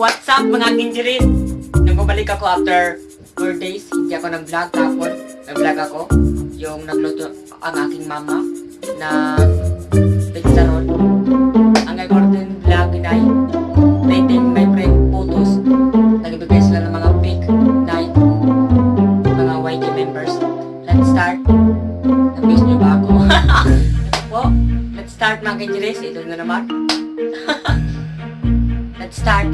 what's up mga kinjirin? Nung bumalik ako after 4 days, hindi ako nag-vlog tapos nag-vlog ako. Yung nagluto ang aking mama na pizza roll. Ang gagawin vlog na rating my friend photos. Nagbibigay sila ng mga pic na mga YG members. Let's start. Namiss niyo ba ako? po, let's start mga kinjiris. Ito na naman. Start.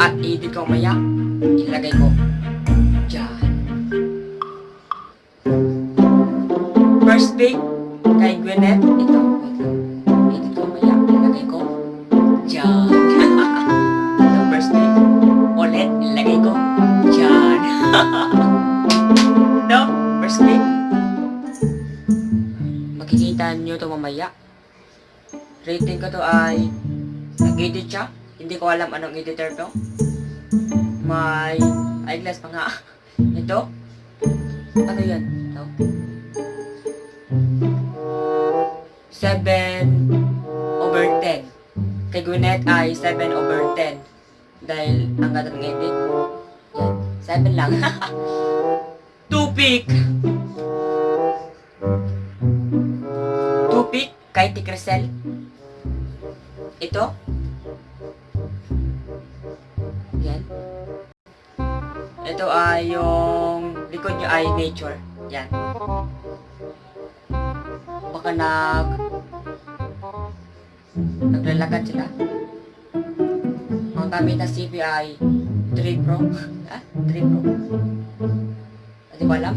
At edit ko maya, ilagay ko dyan. First pick kay Gwyneth, ito. Edit ko maya, ilagay ko dyan. ito first pick. Ulit, ilagay ko dyan. ito, first pick. Makikita nyo ito mamaya. Rating ko to ay nag-edit siya. Hindi ko alam anong editor to. May eyeglass pa nga. Ito. Ano yan? Ito. 7 over 10. Kay Gwyneth ay 7 over 10. Dahil ang ganda ng edit. Yan. 7 lang. Tupik! Tupik kay Tikresel. Ito. Yan. Ito ay yung likod nyo ay nature. Yan. Baka nag naglalakad sila. Ang gamit na CP ay 3 Pro. Ah, 3 Pro. Hindi ko alam.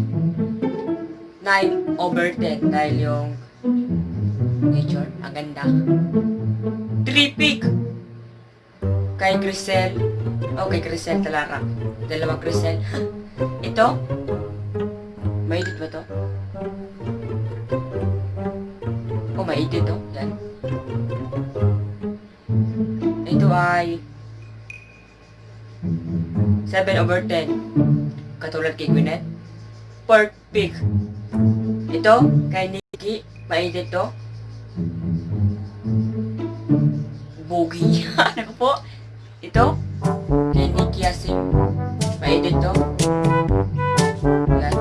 9 over 10 dahil yung nature. Ang ganda. Tripik! Kay Grisel. Oh, kay Grisel Talara. Dalawang Grisel. Ito? May edit ba to? Oh, may edit to. Yan. Ito ay 7 over 10. Katulad kay Gwyneth. Pork pig. Ito, kay Nikki. May edit to. Bogi. ano po? Ito. Kay Nicky Yasim. May-edit to. Yan.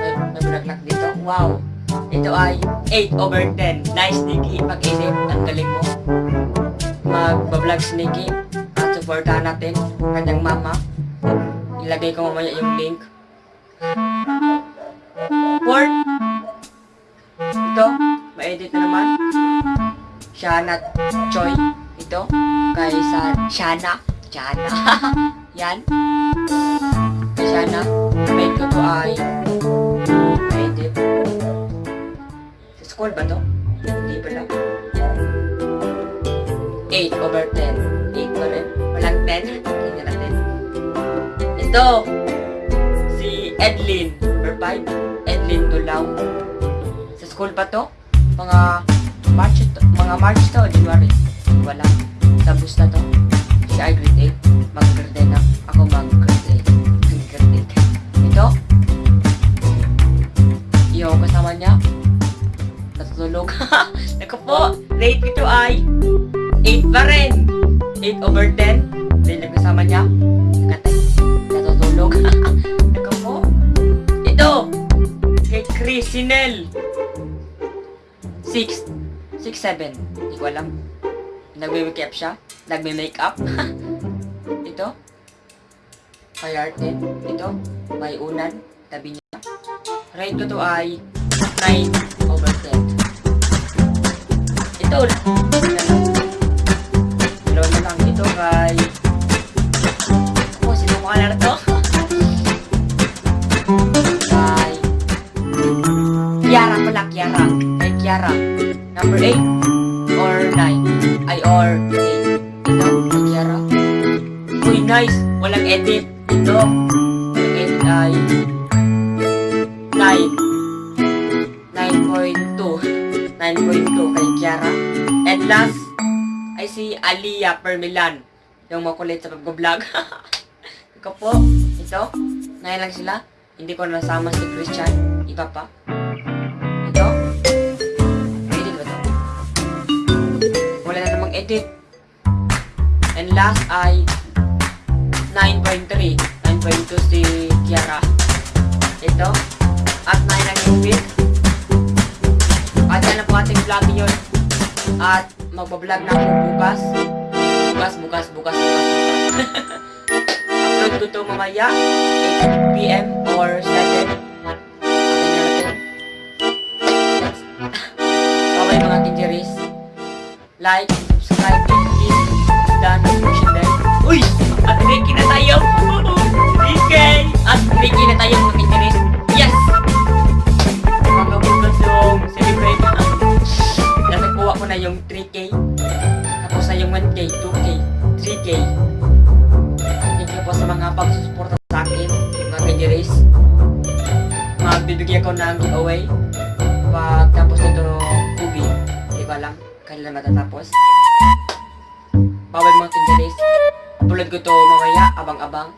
May, may bulaklak dito. Wow. Ito ay 8 over 10. Nice, Nicky. Pag-edit. Ang galing mo. Mag-vlog si Nicky. At supportahan natin. Kanyang mama. Ilagay ko mamaya yung link. Port. Ito. May-edit na naman. Shana Choi. Ito. Kay sa Shana. Shana. Yan. Kay Shana. May ko to ay edit. Sa school ba to? Hindi pala. 8 over 10. 8 pa rin. Walang 10. Tingnan natin. Ito. Si Edlin. Number 5. Edlin Tulaw. Sa school pa to? Mga mga March to, January. Wala. Tapos na to. Ay grade 8. Mag-grade na. Ako mag-grade 8. Mag-grade 8. Ito. Yung kasama niya. Natutulog. Naku po. Rate ito ay 8 pa rin. 8 over 10. Dahil kasama niya. Nakatay. Natutulog. Naku po. Ito. Kay Chris Sinel. 6 6'7". Hindi ko alam. Nagme-make up siya. Nagme-make-up. Ito. Kay Artin. Ito. May unan. Tabi niya. Rate ko to ay 9 over 10. Ito. Dalawa na lang. Ito kay... Ako, sino mo kalala to? kay... Kiara pala, Kiara. Kay Kiara. 8 or 9? Ay, or 8. Ito, kay Kiara. Uy, nice! Walang edit. Ito, walang edit ay 9. 9.2. 9.2 kay Kiara. And last, ay si Aliyah Permilan. Yung makulit sa pag-vlog. Ikaw po, ito. Ngayon lang sila. Hindi ko nasama si Christian. Iba pa. Edit. And last ay 9.3. 9.2 si Kiara. Ito. At 9 ang Ingrid. At yan na po ating vlog yun. At magbablog na ako bukas. Bukas, bukas, bukas, bukas, bukas. Upload ko to mamaya. 8pm or 7. Atin na natin. Bye mga kinjeris. Like, yung celebrate. Nakuha ko na yung 3K. Tapos na yung 1K, 2K, 3K. Thank you mga pagsusuporta sa akin, mga kinjeris. Magbibigay ko ng giveaway Kailan matatapos? Bawal mga kinjeris. Upload ko to mamaya, abang-abang.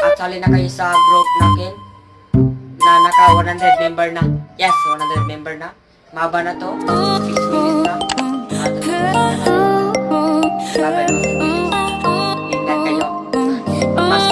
At sali na kayo sa group natin na naka 100 member na. Yes, 100 member na. Maba na to. 6 minutes na. Bye-bye. Ingat kayo. Mas.